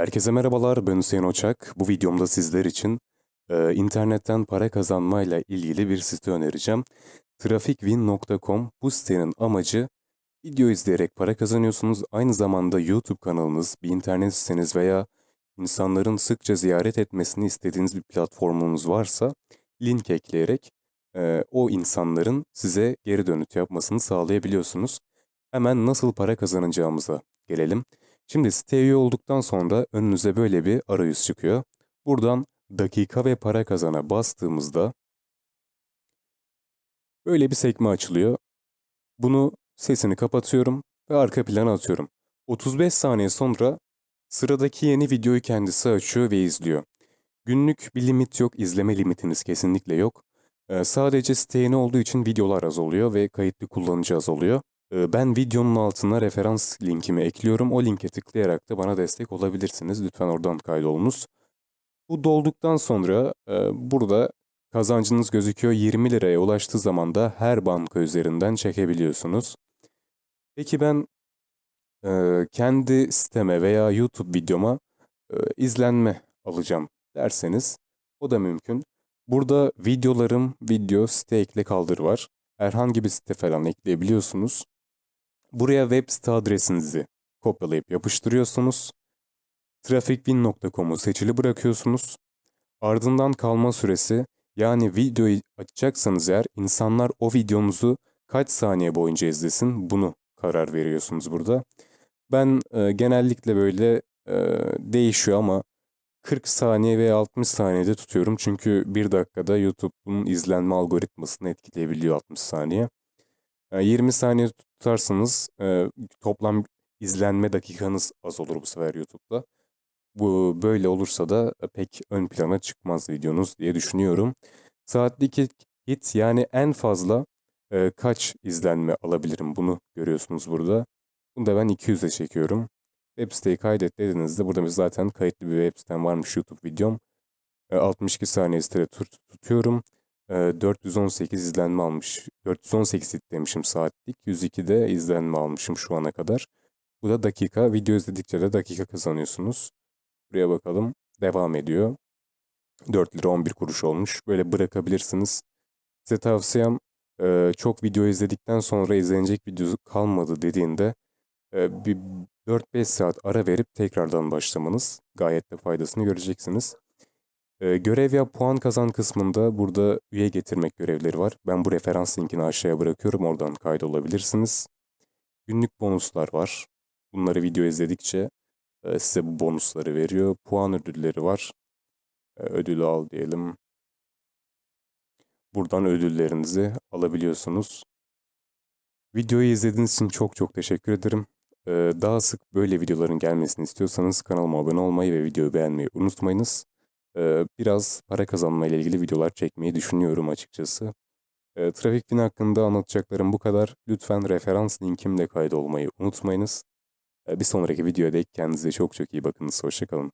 Herkese merhabalar, ben Hüseyin Oçak. Bu videomda sizler için e, internetten para kazanmayla ilgili bir site önereceğim. Trafikvin.com bu sitenin amacı video izleyerek para kazanıyorsunuz. Aynı zamanda YouTube kanalınız, bir internet siteniz veya insanların sıkça ziyaret etmesini istediğiniz bir platformunuz varsa link ekleyerek e, o insanların size geri dönüt yapmasını sağlayabiliyorsunuz. Hemen nasıl para kazanacağımıza gelelim. Şimdi siteye üye olduktan sonra önünüze böyle bir arayüz çıkıyor. Buradan dakika ve para kazana bastığımızda böyle bir sekme açılıyor. Bunu sesini kapatıyorum ve arka plana atıyorum. 35 saniye sonra sıradaki yeni videoyu kendisi açıyor ve izliyor. Günlük bir limit yok, izleme limitiniz kesinlikle yok. Ee, sadece site yeni olduğu için videolar az oluyor ve kayıtlı kullanıcı az oluyor. Ee, Ben videonun altına referans linkimi ekliyorum. O linke tıklayarak da bana destek olabilirsiniz. Lütfen oradan kaydolunuz. Bu dolduktan sonra e, burada kazancınız gözüküyor. 20 liraya ulaştığı zaman da her banka üzerinden çekebiliyorsunuz. Peki ben e, kendi siteme veya YouTube videoma e, izlenme alacağım derseniz o da mümkün. Burada videolarım, video, site ekle kaldır var. Herhangi bir site falan ekleyebiliyorsunuz. Buraya web site adresinizi kopyalayıp yapıştırıyorsunuz. Trafikbin.com'u seçili bırakıyorsunuz. Ardından kalma süresi yani videoyu açacaksanız eğer insanlar o videonuzu kaç saniye boyunca izlesin bunu karar veriyorsunuz burada. Ben e, genellikle böyle e, değişiyor ama 40 saniye veya 60 saniyede tutuyorum. Çünkü bir dakikada YouTube'un izlenme algoritmasını etkileyebiliyor 60 saniye. E, 20 saniye tutarsanız e, toplam izlenme dakikanız az olur bu sefer YouTube'da. Bu böyle olursa da pek ön plana çıkmaz videonuz diye düşünüyorum. Saatlik hit yani en fazla e, kaç izlenme alabilirim bunu görüyorsunuz burada. Bunu da ben 200'e çekiyorum. Web siteyi kaydet dediğinizde burada zaten kayıtlı bir web sitem varmış YouTube videom. E, 62 saniye sitede tut tutuyorum. E, 418 izlenme almış. 418 hit demişim saatlik. 102 de izlenme almışım şu ana kadar. Bu da dakika. Video izledikçe de dakika kazanıyorsunuz. Buraya bakalım. Devam ediyor. 4 lira 11 kuruş olmuş. Böyle bırakabilirsiniz. Size tavsiyem e, çok video izledikten sonra izlenecek video kalmadı dediğinde e, bir 4-5 saat ara verip tekrardan başlamanız gayet de faydasını göreceksiniz. E, görev ya puan kazan kısmında burada üye getirmek görevleri var. Ben bu referans linkini aşağıya bırakıyorum. Oradan kaydolabilirsiniz. Günlük bonuslar var. Bunları video izledikçe e, size bu bonusları veriyor. Puan ödülleri var. E, ödülü al diyelim. Buradan ödüllerinizi alabiliyorsunuz. Videoyu izlediğiniz için çok çok teşekkür ederim. E, daha sık böyle videoların gelmesini istiyorsanız kanalıma abone olmayı ve videoyu beğenmeyi unutmayınız. Biraz para kazanma ile ilgili videolar çekmeyi düşünüyorum açıkçası. Trafik Bin hakkında anlatacaklarım bu kadar. Lütfen referans linkimle kaydolmayı unutmayınız. Bir sonraki videoda kendinize çok çok iyi bakınız. Hoşçakalın.